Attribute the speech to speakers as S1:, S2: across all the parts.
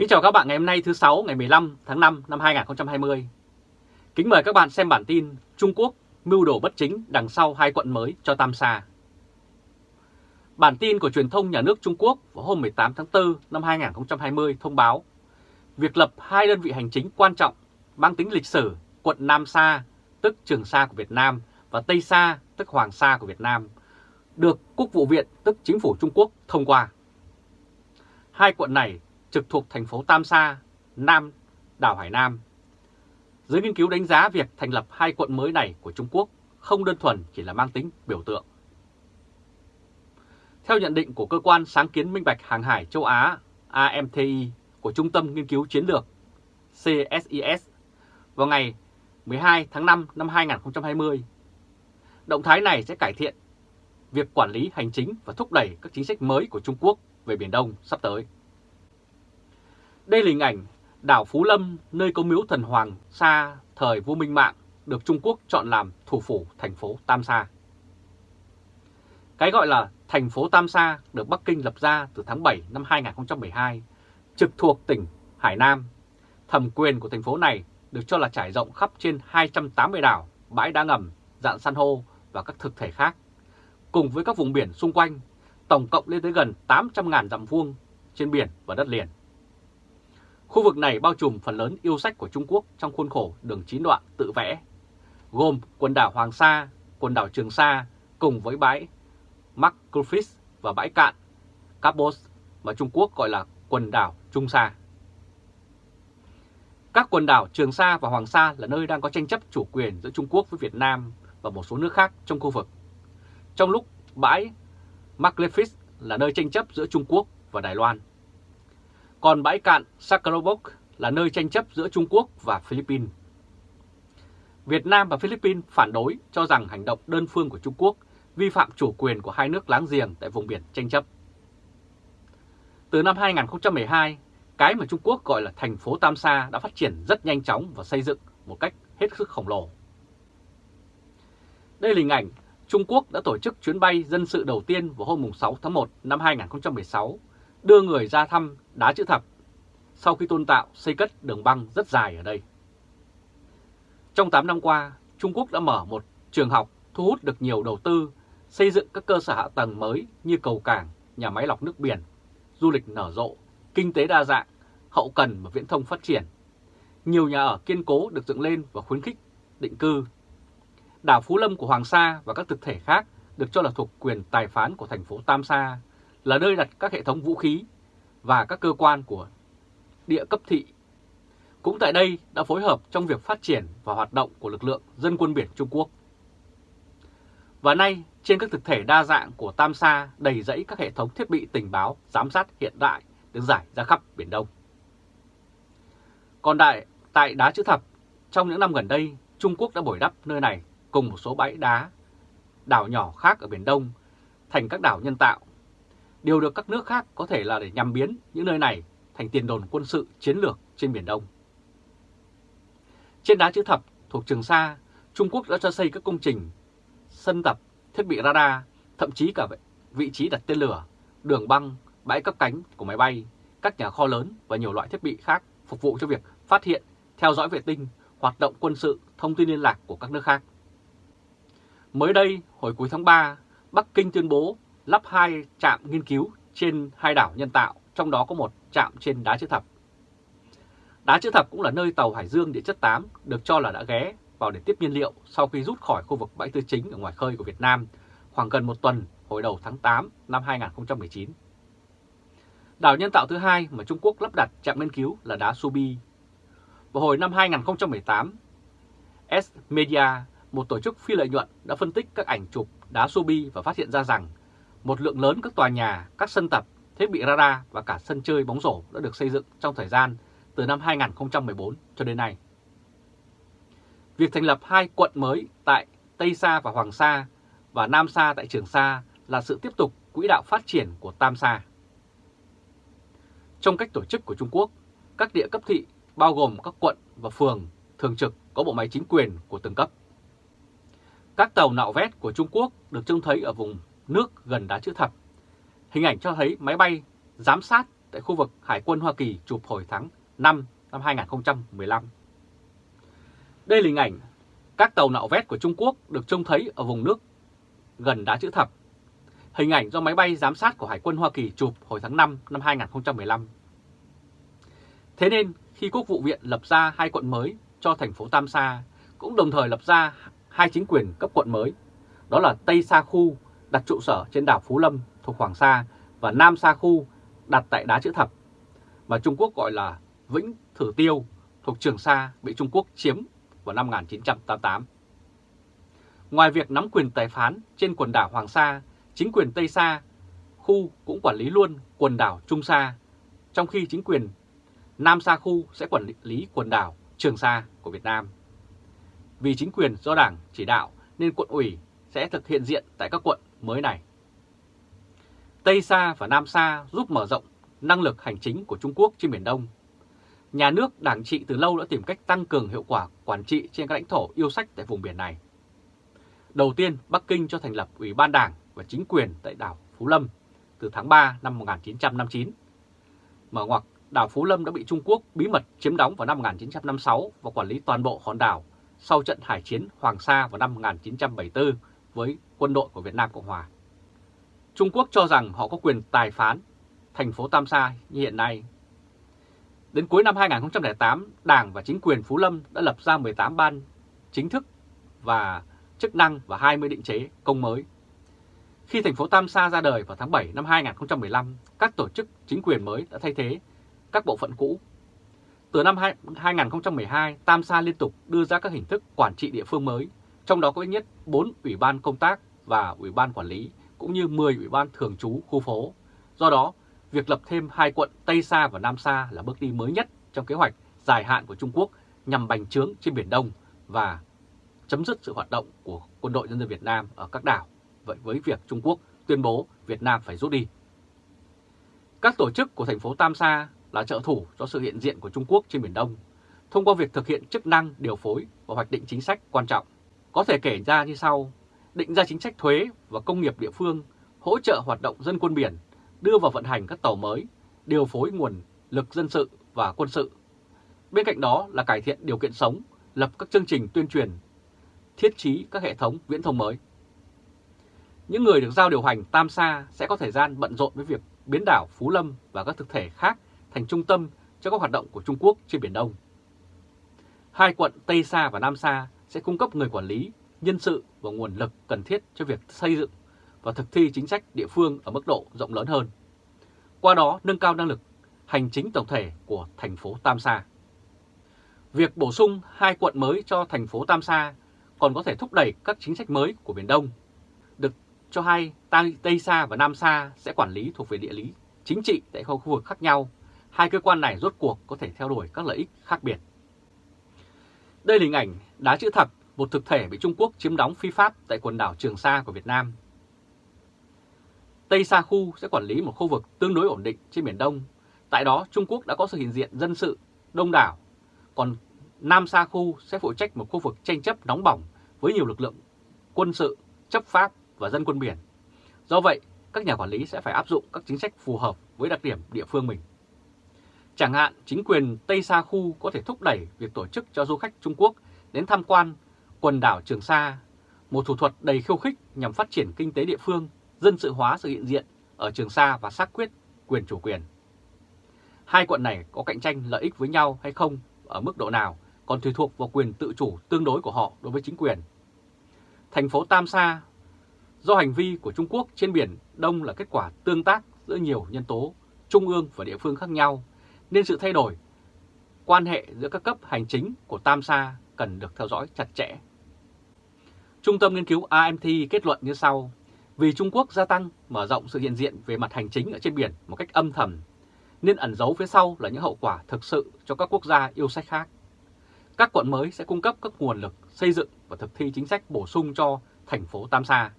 S1: Kính chào các bạn ngày hôm nay thứ 6 ngày 15 tháng 5 năm 2020. Kính mời các bạn xem bản tin Trung Quốc mưu đồ bất chính đằng sau hai quận mới cho Tam Sa. Bản tin của truyền thông nhà nước Trung Quốc vào hôm 18 tháng 4 năm 2020 thông báo việc lập hai đơn vị hành chính quan trọng mang tính lịch sử quận Nam Sa, tức Trường Sa của Việt Nam và Tây Sa, tức Hoàng Sa của Việt Nam, được Quốc vụ viện, tức Chính phủ Trung Quốc thông qua. Hai quận này trực thuộc thành phố Tam Sa, Nam, đảo Hải Nam. Giới nghiên cứu đánh giá việc thành lập hai quận mới này của Trung Quốc không đơn thuần chỉ là mang tính biểu tượng. Theo nhận định của cơ quan sáng kiến minh bạch hàng hải châu Á AMTI của Trung tâm Nghiên cứu Chiến lược CSIS vào ngày 12 tháng 5 năm 2020, động thái này sẽ cải thiện việc quản lý hành chính và thúc đẩy các chính sách mới của Trung Quốc về Biển Đông sắp tới. Đây là hình ảnh đảo Phú Lâm, nơi có miếu thần Hoàng Sa thời vua Minh Mạng, được Trung Quốc chọn làm thủ phủ thành phố Tam Sa. Cái gọi là thành phố Tam Sa được Bắc Kinh lập ra từ tháng 7 năm 2012, trực thuộc tỉnh Hải Nam. Thẩm quyền của thành phố này được cho là trải rộng khắp trên 280 đảo, bãi đá ngầm, dạng san hô và các thực thể khác, cùng với các vùng biển xung quanh, tổng cộng lên tới gần 800.000 dặm vuông trên biển và đất liền. Khu vực này bao trùm phần lớn yêu sách của Trung Quốc trong khuôn khổ đường chín đoạn tự vẽ, gồm quần đảo Hoàng Sa, quần đảo Trường Sa cùng với bãi Markgrafis và bãi cạn Capos mà Trung Quốc gọi là quần đảo Trung Sa. Các quần đảo Trường Sa và Hoàng Sa là nơi đang có tranh chấp chủ quyền giữa Trung Quốc với Việt Nam và một số nước khác trong khu vực. Trong lúc bãi Markgrafis là nơi tranh chấp giữa Trung Quốc và Đài Loan. Còn bãi cạn Sakharovok là nơi tranh chấp giữa Trung Quốc và Philippines. Việt Nam và Philippines phản đối cho rằng hành động đơn phương của Trung Quốc vi phạm chủ quyền của hai nước láng giềng tại vùng biển tranh chấp. Từ năm 2012, cái mà Trung Quốc gọi là thành phố Tam Sa đã phát triển rất nhanh chóng và xây dựng một cách hết sức khổng lồ. Đây là hình ảnh Trung Quốc đã tổ chức chuyến bay dân sự đầu tiên vào hôm 6 tháng 1 năm 2016 đưa người ra thăm đá chữ thập sau khi tôn tạo xây cất đường băng rất dài ở đây. Trong 8 năm qua, Trung Quốc đã mở một trường học thu hút được nhiều đầu tư, xây dựng các cơ sở hạ tầng mới như cầu cảng, nhà máy lọc nước biển, du lịch nở rộ, kinh tế đa dạng, hậu cần và viễn thông phát triển. Nhiều nhà ở kiên cố được dựng lên và khuyến khích định cư. Đảo Phú Lâm của Hoàng Sa và các thực thể khác được cho là thuộc quyền tài phán của thành phố Tam Sa là nơi đặt các hệ thống vũ khí và các cơ quan của địa cấp thị. Cũng tại đây đã phối hợp trong việc phát triển và hoạt động của lực lượng dân quân biển Trung Quốc. Và nay, trên các thực thể đa dạng của Tam Sa đầy rẫy các hệ thống thiết bị tình báo giám sát hiện đại được giải ra khắp Biển Đông. Còn đại, tại Đá Chữ Thập, trong những năm gần đây, Trung Quốc đã bồi đắp nơi này cùng một số bãi đá, đảo nhỏ khác ở Biển Đông thành các đảo nhân tạo đều được các nước khác có thể là để nhằm biến những nơi này thành tiền đồn quân sự chiến lược trên Biển Đông. Trên đá chữ thập thuộc Trường Sa, Trung Quốc đã cho xây các công trình, sân tập, thiết bị radar, thậm chí cả vị trí đặt tên lửa, đường băng, bãi cấp cánh của máy bay, các nhà kho lớn và nhiều loại thiết bị khác phục vụ cho việc phát hiện, theo dõi vệ tinh, hoạt động quân sự, thông tin liên lạc của các nước khác. Mới đây, hồi cuối tháng 3, Bắc Kinh tuyên bố lắp hai trạm nghiên cứu trên hai đảo nhân tạo, trong đó có một trạm trên đá chữ thập. Đá chữ thập cũng là nơi tàu Hải Dương địa chất 8 được cho là đã ghé vào để tiếp nhiên liệu sau khi rút khỏi khu vực bãi tư chính ở ngoài khơi của Việt Nam khoảng gần một tuần hồi đầu tháng 8 năm 2019. Đảo nhân tạo thứ hai mà Trung Quốc lắp đặt trạm nghiên cứu là đá Subi. Vào hồi năm 2018, S-Media, một tổ chức phi lợi nhuận đã phân tích các ảnh chụp đá Subi và phát hiện ra rằng một lượng lớn các tòa nhà, các sân tập, thiết bị radar và cả sân chơi bóng rổ đã được xây dựng trong thời gian từ năm 2014 cho đến nay. Việc thành lập hai quận mới tại Tây Sa và Hoàng Sa và Nam Sa tại Trường Sa là sự tiếp tục quỹ đạo phát triển của Tam Sa. Trong cách tổ chức của Trung Quốc, các địa cấp thị bao gồm các quận và phường thường trực có bộ máy chính quyền của từng cấp. Các tàu nạo vét của Trung Quốc được trông thấy ở vùng nước gần đá chữ thập. Hình ảnh cho thấy máy bay giám sát tại khu vực Hải quân Hoa Kỳ chụp hồi tháng 5 năm 2015. Đây là hình ảnh các tàu nạo vét của Trung Quốc được trông thấy ở vùng nước gần đá chữ thập. Hình ảnh do máy bay giám sát của Hải quân Hoa Kỳ chụp hồi tháng 5 năm 2015. Thế nên khi Quốc vụ viện lập ra hai quận mới cho thành phố Tam Sa, cũng đồng thời lập ra hai chính quyền cấp quận mới, đó là Tây Sa Khu đặt trụ sở trên đảo Phú Lâm thuộc Hoàng Sa và Nam Sa Khu đặt tại đá chữ thập, mà Trung Quốc gọi là Vĩnh Thử Tiêu thuộc Trường Sa bị Trung Quốc chiếm vào năm 1988. Ngoài việc nắm quyền tài phán trên quần đảo Hoàng Sa, chính quyền Tây Sa khu cũng quản lý luôn quần đảo Trung Sa, trong khi chính quyền Nam Sa khu sẽ quản lý quần đảo Trường Sa của Việt Nam. Vì chính quyền do Đảng chỉ đạo nên quận ủy sẽ thực hiện diện tại các quận mới này. Tây Sa và Nam Sa giúp mở rộng năng lực hành chính của Trung Quốc trên Biển Đông. Nhà nước Đảng trị từ lâu đã tìm cách tăng cường hiệu quả quản trị trên các lãnh thổ yêu sách tại vùng biển này. Đầu tiên, Bắc Kinh cho thành lập Ủy ban Đảng và chính quyền tại đảo Phú Lâm từ tháng 3 năm 1959. Mở ngoặc, đảo Phú Lâm đã bị Trung Quốc bí mật chiếm đóng vào năm 1956 và quản lý toàn bộ hòn đảo sau trận hải chiến Hoàng Sa vào năm 1974 với quân đội của Việt Nam Cộng Hòa. Trung Quốc cho rằng họ có quyền tài phán thành phố Tam Sa như hiện nay. Đến cuối năm 2008, Đảng và chính quyền Phú Lâm đã lập ra 18 ban chính thức và chức năng và 20 định chế công mới. Khi thành phố Tam Sa ra đời vào tháng 7 năm 2015, các tổ chức chính quyền mới đã thay thế các bộ phận cũ. Từ năm 2012, Tam Sa liên tục đưa ra các hình thức quản trị địa phương mới, trong đó có ít nhất 4 ủy ban công tác và ủy ban quản lý, cũng như 10 ủy ban thường trú khu phố. Do đó, việc lập thêm hai quận Tây Sa và Nam Sa là bước đi mới nhất trong kế hoạch dài hạn của Trung Quốc nhằm bành trướng trên Biển Đông và chấm dứt sự hoạt động của quân đội nhân dân Việt Nam ở các đảo, vậy với việc Trung Quốc tuyên bố Việt Nam phải rút đi. Các tổ chức của thành phố Tam Sa là trợ thủ cho sự hiện diện của Trung Quốc trên Biển Đông, thông qua việc thực hiện chức năng điều phối và hoạch định chính sách quan trọng. Có thể kể ra như sau, định ra chính sách thuế và công nghiệp địa phương, hỗ trợ hoạt động dân quân biển, đưa vào vận hành các tàu mới, điều phối nguồn lực dân sự và quân sự. Bên cạnh đó là cải thiện điều kiện sống, lập các chương trình tuyên truyền thiết trí các hệ thống viễn thông mới. Những người được giao điều hành Tam Sa sẽ có thời gian bận rộn với việc biến đảo Phú Lâm và các thực thể khác thành trung tâm cho các hoạt động của Trung Quốc trên Biển Đông. Hai quận Tây Sa và Nam Sa sẽ cung cấp người quản lý, nhân sự và nguồn lực cần thiết cho việc xây dựng và thực thi chính sách địa phương ở mức độ rộng lớn hơn. Qua đó nâng cao năng lực hành chính tổng thể của thành phố Tam Sa. Việc bổ sung hai quận mới cho thành phố Tam Sa còn có thể thúc đẩy các chính sách mới của Biển Đông. Được cho hay Tây Sa và Nam Sa sẽ quản lý thuộc về địa lý, chính trị tại khu vực khác nhau. Hai cơ quan này rốt cuộc có thể theo đuổi các lợi ích khác biệt. Đây là hình ảnh đá chữ thập, một thực thể bị Trung Quốc chiếm đóng phi pháp tại quần đảo Trường Sa của Việt Nam. Tây Sa Khu sẽ quản lý một khu vực tương đối ổn định trên Biển Đông. Tại đó Trung Quốc đã có sự hiện diện dân sự đông đảo, còn Nam Sa Khu sẽ phụ trách một khu vực tranh chấp nóng bỏng với nhiều lực lượng quân sự, chấp pháp và dân quân biển. Do vậy, các nhà quản lý sẽ phải áp dụng các chính sách phù hợp với đặc điểm địa phương mình. Chẳng hạn, chính quyền Tây Sa Khu có thể thúc đẩy việc tổ chức cho du khách Trung Quốc đến tham quan quần đảo Trường Sa, một thủ thuật đầy khiêu khích nhằm phát triển kinh tế địa phương, dân sự hóa sự hiện diện ở Trường Sa và xác quyết quyền chủ quyền. Hai quận này có cạnh tranh lợi ích với nhau hay không ở mức độ nào còn tùy thuộc vào quyền tự chủ tương đối của họ đối với chính quyền. Thành phố Tam Sa do hành vi của Trung Quốc trên Biển Đông là kết quả tương tác giữa nhiều nhân tố trung ương và địa phương khác nhau, nên sự thay đổi quan hệ giữa các cấp hành chính của Tam Sa cần được theo dõi chặt chẽ. Trung tâm nghiên cứu AMT kết luận như sau, vì Trung Quốc gia tăng mở rộng sự hiện diện về mặt hành chính ở trên biển một cách âm thầm, nên ẩn giấu phía sau là những hậu quả thực sự cho các quốc gia yêu sách khác. Các quận mới sẽ cung cấp các nguồn lực xây dựng và thực thi chính sách bổ sung cho thành phố Tam Sa,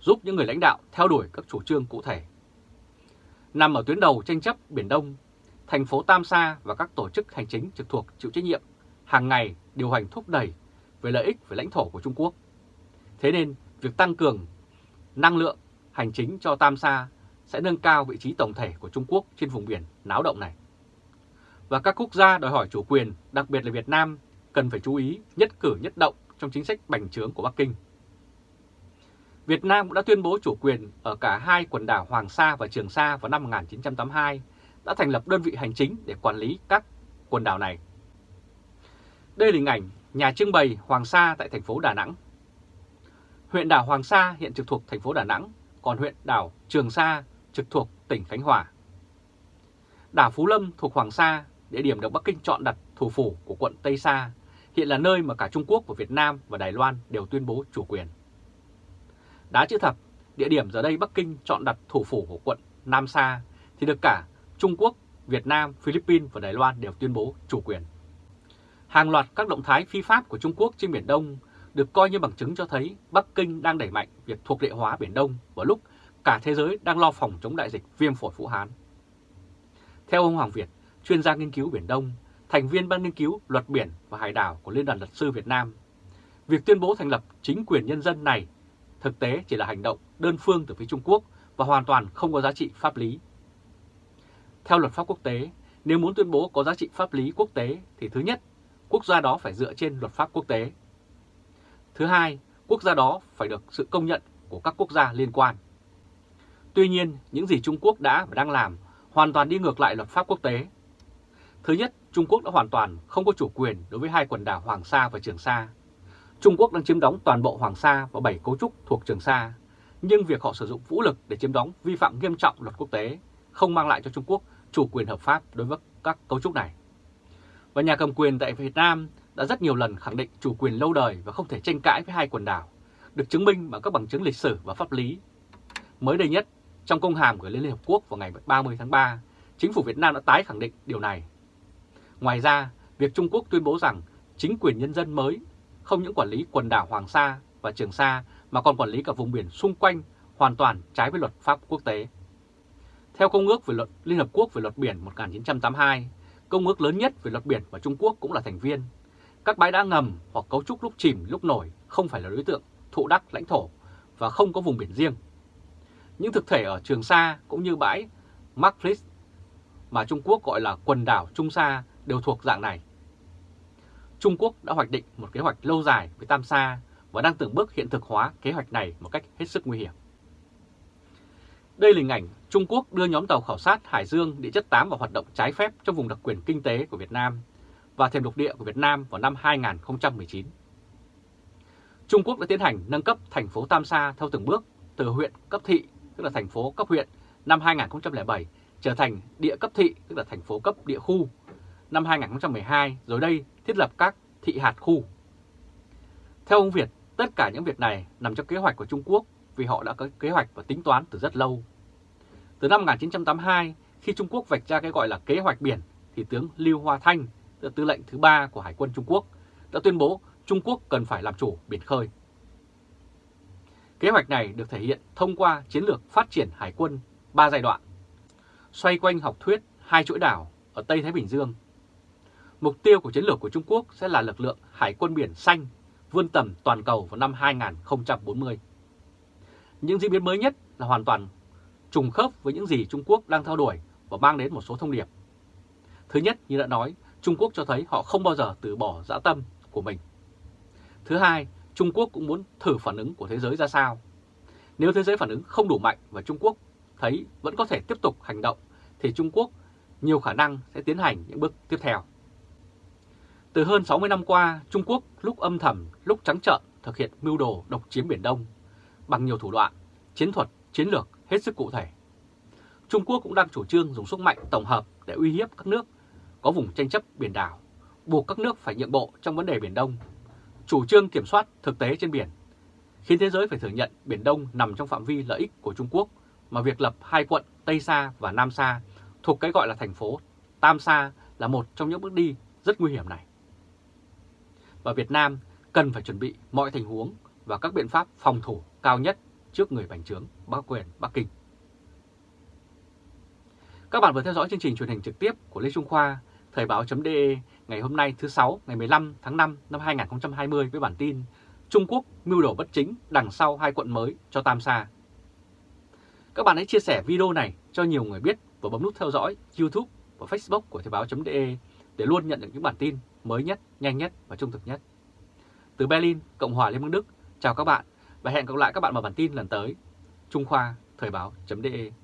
S1: giúp những người lãnh đạo theo đuổi các chủ trương cụ thể. Nằm ở tuyến đầu tranh chấp Biển Đông, thành phố Tam Sa và các tổ chức hành chính trực thuộc chịu trách nhiệm hàng ngày điều hành thúc đẩy về lợi ích về lãnh thổ của Trung Quốc. Thế nên, việc tăng cường năng lượng hành chính cho Tam Sa sẽ nâng cao vị trí tổng thể của Trung Quốc trên vùng biển náo động này. Và các quốc gia đòi hỏi chủ quyền, đặc biệt là Việt Nam, cần phải chú ý nhất cử nhất động trong chính sách bành trướng của Bắc Kinh. Việt Nam cũng đã tuyên bố chủ quyền ở cả hai quần đảo Hoàng Sa và Trường Sa vào năm 1982, đã thành lập đơn vị hành chính để quản lý các quần đảo này. Đây là hình ảnh nhà trưng bày Hoàng Sa tại thành phố Đà Nẵng. Huyện đảo Hoàng Sa hiện trực thuộc thành phố Đà Nẵng, còn huyện đảo Trường Sa trực thuộc tỉnh Khánh Hòa. Đảo Phú Lâm thuộc Hoàng Sa, địa điểm được Bắc Kinh chọn đặt thủ phủ của quận Tây Sa, hiện là nơi mà cả Trung Quốc và Việt Nam và Đài Loan đều tuyên bố chủ quyền. Đá chữ thập, địa điểm giờ đây Bắc Kinh chọn đặt thủ phủ của quận Nam Sa thì được cả Trung Quốc, Việt Nam, Philippines và Đài Loan đều tuyên bố chủ quyền. Hàng loạt các động thái phi pháp của Trung Quốc trên Biển Đông được coi như bằng chứng cho thấy Bắc Kinh đang đẩy mạnh việc thuộc địa hóa Biển Đông vào lúc cả thế giới đang lo phòng chống đại dịch viêm phổi Vũ Hán. Theo ông Hoàng Việt, chuyên gia nghiên cứu Biển Đông, thành viên ban nghiên cứu luật biển và hải đảo của Liên đoàn Luật sư Việt Nam, việc tuyên bố thành lập chính quyền nhân dân này thực tế chỉ là hành động đơn phương từ phía Trung Quốc và hoàn toàn không có giá trị pháp lý. Theo luật pháp quốc tế, nếu muốn tuyên bố có giá trị pháp lý quốc tế thì thứ nhất, quốc gia đó phải dựa trên luật pháp quốc tế. Thứ hai, quốc gia đó phải được sự công nhận của các quốc gia liên quan. Tuy nhiên, những gì Trung Quốc đã và đang làm hoàn toàn đi ngược lại luật pháp quốc tế. Thứ nhất, Trung Quốc đã hoàn toàn không có chủ quyền đối với hai quần đảo Hoàng Sa và Trường Sa. Trung Quốc đang chiếm đóng toàn bộ Hoàng Sa và bảy cấu trúc thuộc Trường Sa, nhưng việc họ sử dụng vũ lực để chiếm đóng vi phạm nghiêm trọng luật quốc tế, không mang lại cho Trung Quốc chủ quyền hợp pháp đối với các cấu trúc này. Và nhà cầm quyền tại Việt Nam đã rất nhiều lần khẳng định chủ quyền lâu đời và không thể tranh cãi với hai quần đảo, được chứng minh bằng các bằng chứng lịch sử và pháp lý. Mới đây nhất, trong công hàm gửi lên Liên Hợp Quốc vào ngày 30 tháng 3, chính phủ Việt Nam đã tái khẳng định điều này. Ngoài ra, việc Trung Quốc tuyên bố rằng chính quyền nhân dân mới không những quản lý quần đảo Hoàng Sa và Trường Sa mà còn quản lý cả vùng biển xung quanh hoàn toàn trái với luật pháp quốc tế. Theo Công ước về luật Liên Hợp Quốc về luật biển 1982, công ước lớn nhất về luật biển mà Trung Quốc cũng là thành viên, các bãi đá ngầm hoặc cấu trúc lúc chìm, lúc nổi không phải là đối tượng thụ đắc lãnh thổ và không có vùng biển riêng. Những thực thể ở Trường Sa cũng như bãi Markflis mà Trung Quốc gọi là quần đảo Trung Sa đều thuộc dạng này. Trung Quốc đã hoạch định một kế hoạch lâu dài với Tam Sa và đang từng bước hiện thực hóa kế hoạch này một cách hết sức nguy hiểm. Đây là hình ảnh Trung Quốc đưa nhóm tàu khảo sát Hải Dương địa chất 8 vào hoạt động trái phép trong vùng đặc quyền kinh tế của Việt Nam và thềm lục địa của Việt Nam vào năm 2019. Trung Quốc đã tiến hành nâng cấp thành phố Tam Sa theo từng bước từ huyện cấp thị, tức là thành phố cấp huyện, năm 2007 trở thành địa cấp thị, tức là thành phố cấp địa khu, năm 2012, rồi đây thiết lập các thị hạt khu. Theo ông Việt, tất cả những việc này nằm trong kế hoạch của Trung Quốc vì họ đã có kế hoạch và tính toán từ rất lâu. Từ năm 1982, khi Trung Quốc vạch ra cái gọi là kế hoạch biển, thì tướng Lưu Hoa Thanh, tư lệnh thứ ba của Hải quân Trung Quốc, đã tuyên bố Trung Quốc cần phải làm chủ biển khơi. Kế hoạch này được thể hiện thông qua chiến lược phát triển hải quân 3 giai đoạn, xoay quanh học thuyết hai chuỗi đảo ở Tây Thái Bình Dương. Mục tiêu của chiến lược của Trung Quốc sẽ là lực lượng hải quân biển xanh vươn tầm toàn cầu vào năm 2040. Những diễn biến mới nhất là hoàn toàn trùng khớp với những gì Trung Quốc đang theo đuổi và mang đến một số thông điệp. Thứ nhất, như đã nói, Trung Quốc cho thấy họ không bao giờ từ bỏ dã tâm của mình. Thứ hai, Trung Quốc cũng muốn thử phản ứng của thế giới ra sao. Nếu thế giới phản ứng không đủ mạnh và Trung Quốc thấy vẫn có thể tiếp tục hành động, thì Trung Quốc nhiều khả năng sẽ tiến hành những bước tiếp theo. Từ hơn 60 năm qua, Trung Quốc lúc âm thầm, lúc trắng trợn thực hiện mưu đồ độc chiếm Biển Đông bằng nhiều thủ đoạn, chiến thuật, chiến lược hết sức cụ thể. Trung Quốc cũng đang chủ trương dùng sức mạnh tổng hợp để uy hiếp các nước có vùng tranh chấp biển đảo, buộc các nước phải nhượng bộ trong vấn đề Biển Đông, chủ trương kiểm soát thực tế trên biển, khiến thế giới phải thừa nhận Biển Đông nằm trong phạm vi lợi ích của Trung Quốc mà việc lập hai quận Tây Sa và Nam Sa thuộc cái gọi là thành phố Tam Sa là một trong những bước đi rất nguy hiểm này. Và Việt Nam cần phải chuẩn bị mọi tình huống và các biện pháp phòng thủ cao nhất trước người bành trướng Bắc quyền Bắc Kinh. Các bạn vừa theo dõi chương trình truyền hình trực tiếp của Lê Trung Khoa, Thời báo.de ngày hôm nay thứ sáu ngày 15 tháng 5 năm 2020 với bản tin Trung Quốc mưu đồ bất chính đằng sau hai quận mới cho Tam Sa. Các bạn hãy chia sẻ video này cho nhiều người biết và bấm nút theo dõi YouTube và Facebook của Thời báo.de để luôn nhận được những bản tin mới nhất, nhanh nhất và trung thực nhất. Từ Berlin, Cộng hòa Liên bang Đức, chào các bạn và hẹn gặp lại các bạn vào bản tin lần tới. Trung Khoa, Thời báo.de